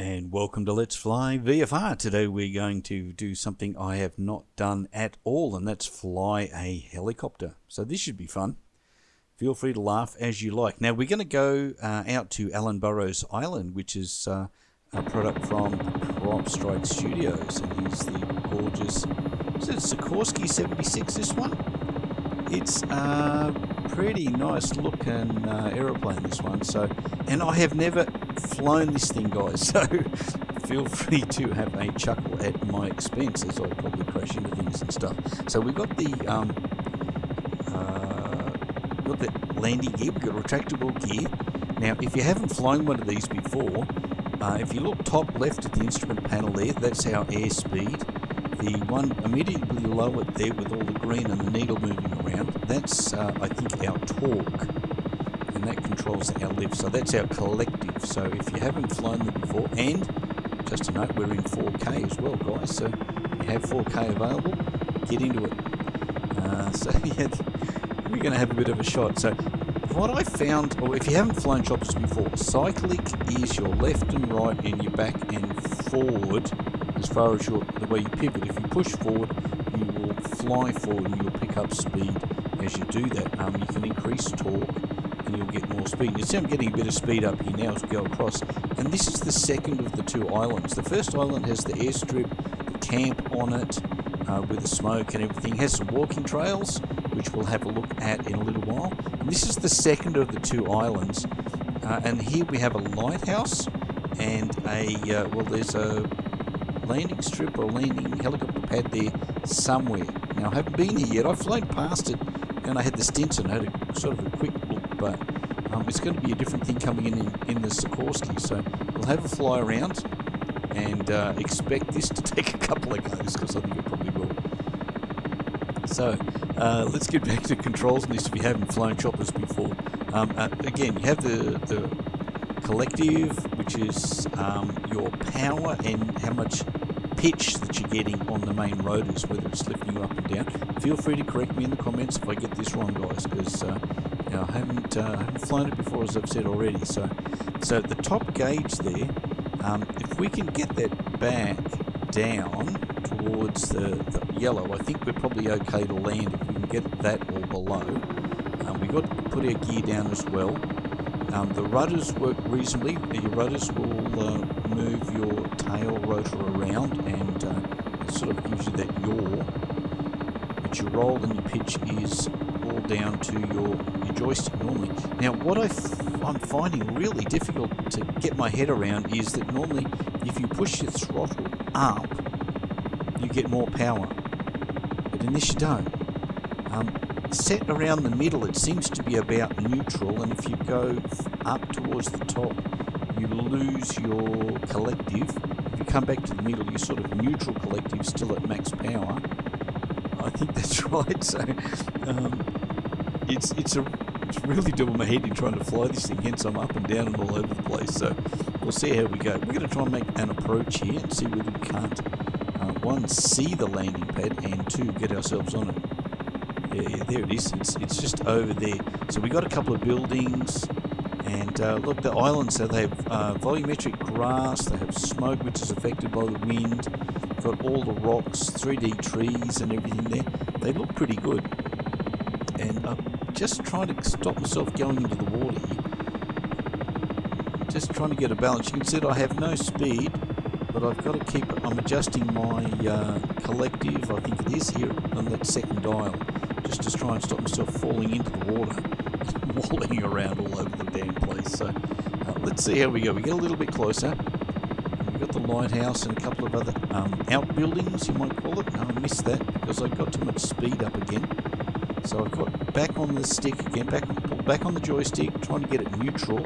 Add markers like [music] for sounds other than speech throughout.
And welcome to Let's Fly VFR. Today we're going to do something I have not done at all, and that's fly a helicopter. So this should be fun. Feel free to laugh as you like. Now we're going to go uh, out to Allan Burrows Island, which is uh, a product from PropStrike Studios, and here's the gorgeous. Is it Sikorsky 76? This one. It's a pretty nice looking uh, aeroplane. This one. So, and I have never flown this thing, guys. [laughs] So feel free to have a chuckle at my expense as I probably crash into things and stuff. So we got the um, uh, got the landing gear. We got retractable gear. Now, if you haven't flown one of these before, uh, if you look top left at the instrument panel there, that's our airspeed. The one immediately below it there with all the green and the needle moving around, that's, uh, I think, our torque. And that controls our lift. So that's our collective. So if you haven't flown them before, and just a note, we're in 4K as well, guys. So if you have 4K available, get into it. Uh, [laughs] so yeah, we're going to have a bit of a shot. So what I found, or if you haven't flown choppers before, cyclic is your left and right and your back and forward as far as your the way you pivot. If you push forward, you will fly forward and you'll pick up speed as you do that. Um, you can increase torque and you'll get more speed. You see I'm getting a bit of speed up here now as we go across. And this is the second of the two islands. The first island has the airstrip, the camp on it, uh, with the smoke and everything. It has some walking trails, which we'll have a look at in a little while. And this is the second of the two islands. Uh, and here we have a lighthouse and a, uh, well, there's a landing strip or landing helicopter pad there somewhere. Now, I haven't been here yet. I've flown past it and I had the Stinson. I had a sort of a quick look, but um, it's going to be a different thing coming in in, in the Sikorsky. So we'll have a fly around and uh, expect this to [laughs] take a couple of goes because I think it probably will. So uh, let's get back to controls on this if you haven't flown choppers before. Um, uh, again, you have the, the collective, which is um, your power and how much pitch that you're getting on the main rotors, whether it's lifting you up and down. Feel free to correct me in the comments if I get this wrong, guys, because uh, you know, I haven't, uh, haven't flown it before, as I've said already. So, so the top gauge there, um, if we can get that back down towards the, the, yellow, I think we're probably okay to land if we can get that all below. Um, we've got to put our gear down as well. Um, the rudders work reasonably. Your rudders will uh, move your tail rotor around and uh, it sort of gives you that yaw. But your roll and your pitch is all down to your, your joystick normally. Now what i f I'm finding really difficult to get my head around is that normally if you push your throttle up, you get more power. But in this you don't. Um, set around the middle it seems to be about neutral and if you go up towards the top you lose your collective. If you come back to the middle you're sort of neutral collective still at max power. I think [laughs] that's right. So um, it's it's a it's really doing my head in trying to fly this thing. Hence I'm up and down and all over the place. So we'll see how we go. We're going to try and make an approach here and see whether we can't uh, one see the landing pad and two get ourselves on it. Yeah, there it is. It's it's just over there. So we got a couple of buildings. And uh, look, the islands, so they have uh, volumetric grass, they have smoke which is affected by the wind, got all the rocks, 3D trees and everything there. They look pretty good. And I'm just trying to stop myself going into the water here. Just trying to get a balance. You can see that I have no speed, but I've got to keep, I'm adjusting my uh, collective, I think it is here, on that second dial, just to try and stop myself falling into the water [laughs] walling around all over the damn place. So uh, let's see how we go. We get a little bit closer. We've got the lighthouse and a couple of other um, outbuildings, you might call it. No, I missed that because I got too much speed up again. So I've got back on the stick again, back pull back on the joystick, trying to get it neutral,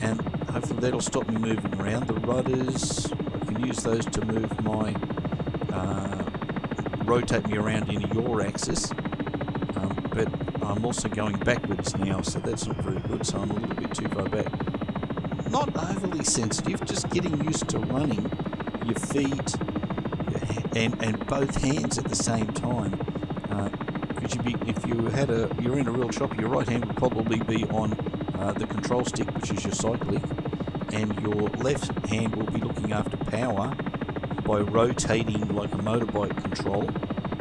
and hopefully that'll stop me moving around. The rudders, I can use those to move my, uh, rotate me around in your axis. But I'm also going backwards now, so that's not very good, so I'm a little bit too far back. Not overly sensitive, just getting used to running your feet and, and both hands at the same time. Uh, could you be, if you had a, you're in a real chopper, your right hand would probably be on uh, the control stick, which is your cyclic, and your left hand will be looking after power by rotating like a motorbike control,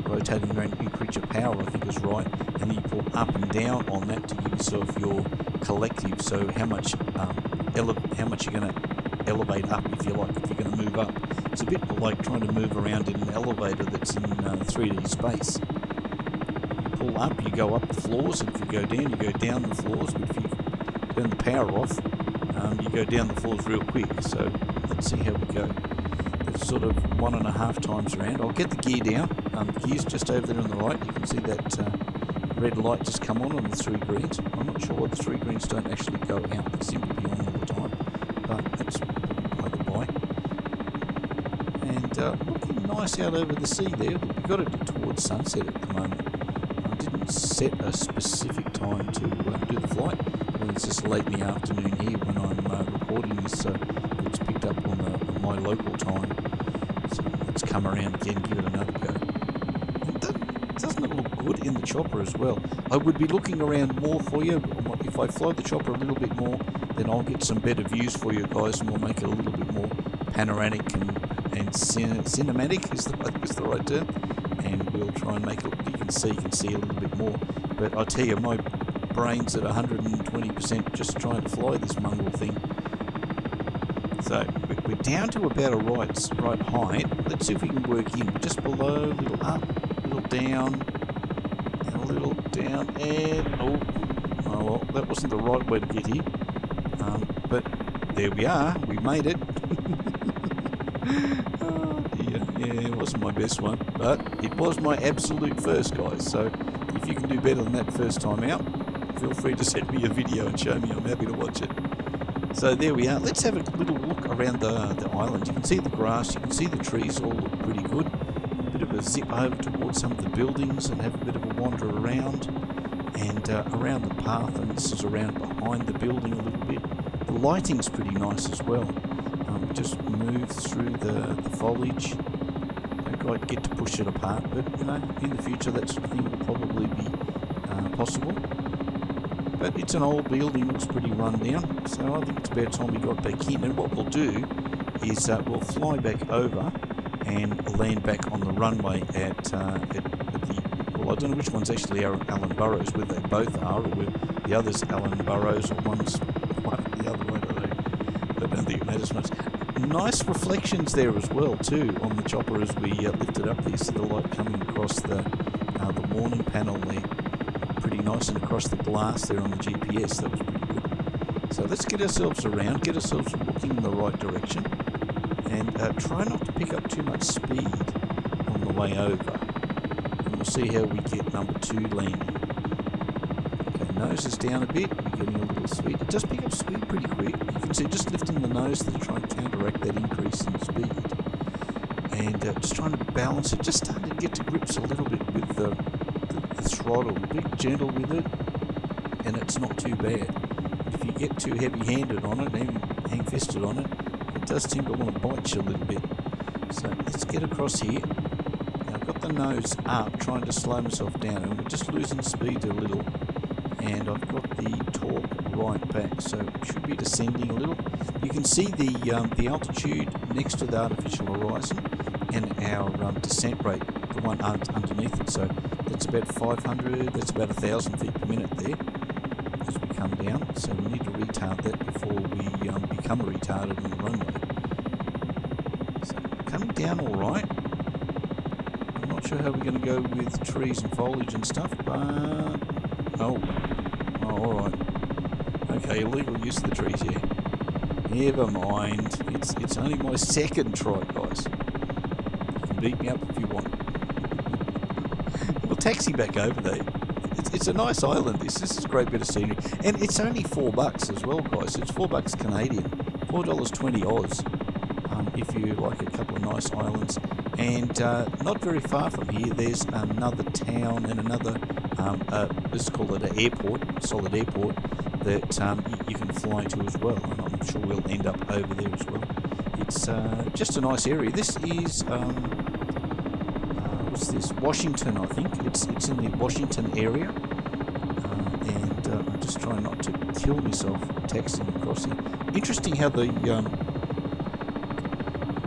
rotating around increase your power, I think is right, and then you pull up and down on that to give yourself your collective. So how much um, how much you're going to elevate up, if you like, if you're going to move up. It's a bit like trying to move around in an elevator that's in uh, 3D space. You pull up, you go up the floors, and if you go down, you go down the floors. But if you turn the power off, um, you go down the floors real quick. So let's see how we go. Sort of one and a half times around. I'll get the gear down. Um, the gear's just over there on the right. You can see that uh, red light just come on on the three greens. I'm not sure why the three greens don't actually go out. They seem to be on all the time. But that's by the by. And uh, looking nice out over the sea there. We've got it towards sunset at the moment. I didn't set a specific time to uh, do the flight. It's just late in the afternoon here when I'm uh, recording this, so it's picked up on, the, my local time. So let's come around again, give it another go. Doesn't it look good in the chopper as well? I would be looking around more for you. If I fly the chopper a little bit more, then I'll get some better views for you guys and we'll make it a little bit more panoramic and, and cin cinematic is the, is the right term. And we'll try and make it, you can see, you can see a little bit more. But I tell you, my brain's at 120% just trying to fly this mongrel thing. So we're down to about a right, right height. Let's see if we can work in. Just below, a little up, a little down, and a little down, and oh, oh well, that wasn't the right way to get here. Um, but there we are. We made it. [laughs] oh dear. Yeah, it wasn't my best one, but it was my absolute first, guys. So if you can do better than that first time out, feel free to [laughs] send me a video and show me. I'm happy to watch it. So there we are. Let's have a little look around the, the island. You can see the grass, you can see the trees all look pretty good. A bit of a zip over towards some of the buildings and have a bit of a wander around. And uh, around the path, and this is around behind the building a little bit. The lighting's pretty nice as well. Um, just move through the, the foliage. Quite get to push it apart, but you know, in the future that sort of thing will probably be uh, possible. But it's an old building, looks pretty run down, so I think it's about time we got back in. And what we'll do is uh, we'll fly back over and land back on the runway at, uh, at, at, the, well I don't know which one's actually Allan Burrows, whether they both are or whether the other's Allan Burrows or one's one the other way, I don't, I don't think it matters much. Nice reflections there as well too on the chopper as we uh, lifted up there, so the light coming across the, uh, the warning panel there pretty nice and across the glass there on the GPS. That was pretty good. So let's get ourselves around, get ourselves looking in the right direction, and uh, try not to pick up too much speed on the way over. And we'll see how we get number two landing. Okay, nose is down a bit. We're getting a little speed. It does pick up speed pretty quick. You can see just lifting the nose to try and counteract that increase in speed. And uh, just trying to balance it, just starting to get to grips a little bit with the throttle, be gentle with it, and it's not too bad. If you get too heavy-handed on it, even hang-fisted on it, it does seem to want to bite you a little bit. So let's get across here. Now I've got the nose up, trying to slow myself down, and we're just losing speed a little. And I've got the torque right back, so it should be descending a little. You can see the um, the altitude next to the artificial horizon and our um, descent rate, the one underneath it. So that's about 500, that's about 1,000 feet per minute there as we come down. So we need to retard that before we um, become retarded on the runway. So coming down all right. I'm not sure how we're going to go with trees and foliage and stuff, but... Oh, oh all right. Okay, illegal use of the trees here. Never mind. It's, it's only my second try, guys. You can beat me up if you want taxi back over there. It's, it's, a nice island. This this is a great bit of scenery, and it's only four bucks as well, guys. It's four bucks Canadian, four dollars twenty Oz. Um, if you like a couple of nice islands, and uh, not very far from here, there's another town and another. Um, uh, let's call it an airport, solid airport that um, you, can fly to as well. And I'm sure we'll end up over there as well. It's uh, just a nice area. This is um, this? Washington, I think. It's it's in the Washington area, uh, and uh, I'm just trying not to kill myself texting across here. Interesting how the um,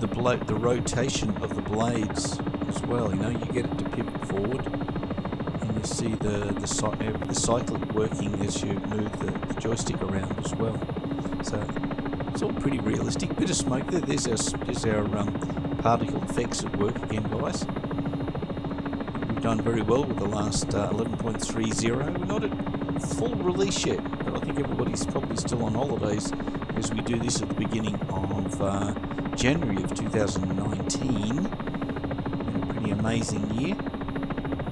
the bla the rotation of the blades as well. You know, you get it to pivot forward, and you see the the, uh, the cyclic working as you move the, the joystick around as well. So it's all pretty realistic. Bit of smoke there. There's our there's our um, particle effects at work again, guys. We've done very well with the last uh, 11.30. We're not at full release yet, but I think everybody's probably still on holidays as we do this at the beginning of uh, January of 2019. a pretty amazing year.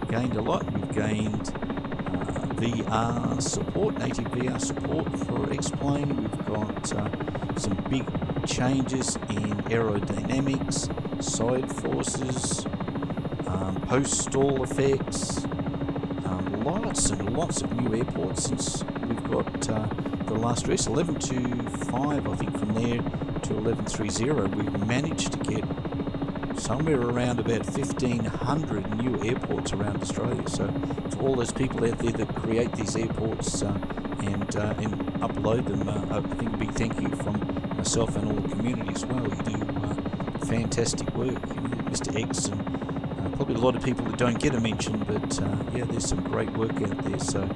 Gained a lot. We've gained uh, VR support, native VR support for X-Plane. We've got uh, some big changes in aerodynamics, side forces, um, post-stall effects, um, lots and lots of new airports since we've got uh, the last race, 11 to 5 I think from there to 11.30 we've managed to get somewhere around about 1500 new airports around Australia. So to all those people out there that create these airports uh, and, uh, and upload them uh, I think a big thank you from myself and all the community as well. You do uh, fantastic work. You know, Mr X and probably a lot of people that don't get a mention but uh, yeah there's some great work out there so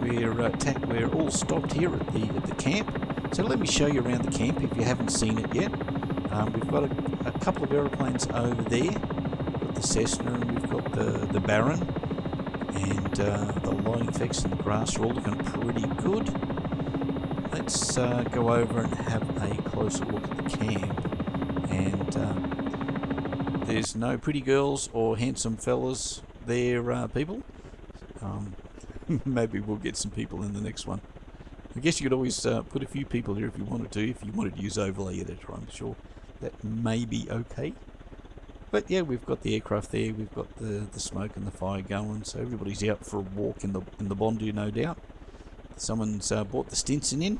we're we're all stopped here at the at the camp so let me show you around the camp if you haven't seen it yet. Um, we've got a, a, couple of aeroplanes over there. We've got the Cessna and we've got the, the Baron. And uh, the lighting effects and the grass are all looking pretty good. Let's uh, go over and have a closer look at the camp. And uh, there's no pretty girls or handsome fellas there, uh, people. Um, [laughs] maybe we'll get some people in the next one. I guess you could always uh, put a few people here if you wanted to, if you wanted to use overlay editor, I'm sure that may be okay. But yeah, we've got the aircraft there, we've got the, the smoke and the fire going, so everybody's out for a walk in the in the Bondi, no doubt. Someone's uh, bought the Stinson in.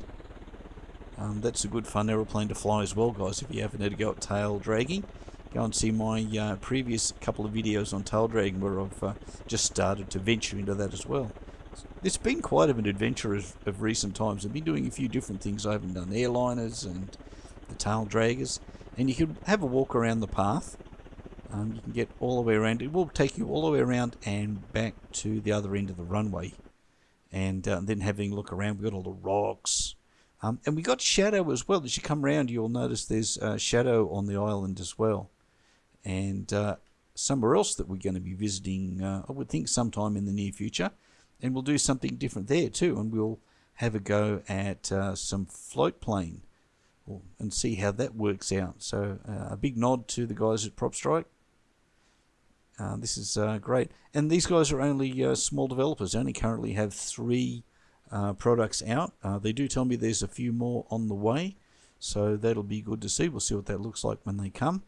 Um, that's a good fun aeroplane to fly as well, guys, if you haven't had a go at tail dragging. Go and see my uh, previous couple of videos on tail dragging where I've uh, just started to venture into that as well. It's been quite of an adventure of, of, recent times. I've been doing a few different things. I haven't done airliners and the tail draggers. And you can have a walk around the path. Um, you can get all the way around. It will take you all the way around and back to the other end of the runway. And uh, then having a look around, we've got all the rocks. Um, and we got shadow as well. As you come around, you'll notice there's uh, shadow on the island as well. And uh, somewhere else that we're going to be visiting, uh, I would think sometime in the near future. And we'll do something different there too and we'll have a go at uh, some float plane and see how that works out. So uh, a big nod to the guys at PropStrike uh, this is uh, great. And these guys are only small developers. They only currently have three products out. They do tell me there's a few more on the way so that'll be good to see. We'll see what that looks like when they come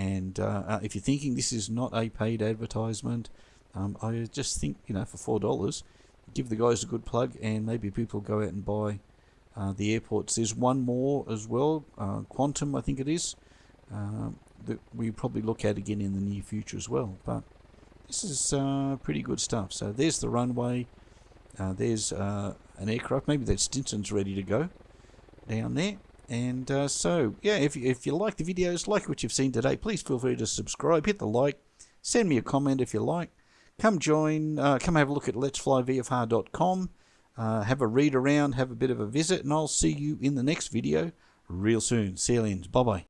and if you're thinking this is not a paid advertisement um, I just think, you know, for four dollars, give the guys a good plug, and maybe people go out and buy uh, the airports. There's one more as well, uh, Quantum, I think it is, uh, that we probably look at again in the near future as well. But this is uh, pretty good stuff. So there's the runway. Uh, there's uh, an aircraft. Maybe that Stinson's ready to go down there. And so, yeah, if you, if you like the videos, like what you've seen today, please feel free to subscribe, hit the like, send me a comment if you like come join, uh, come have a look at letsflyvfr.com, uh, have a read around, have a bit of a visit, and I'll see you in the next video real soon. See you then. Bye bye.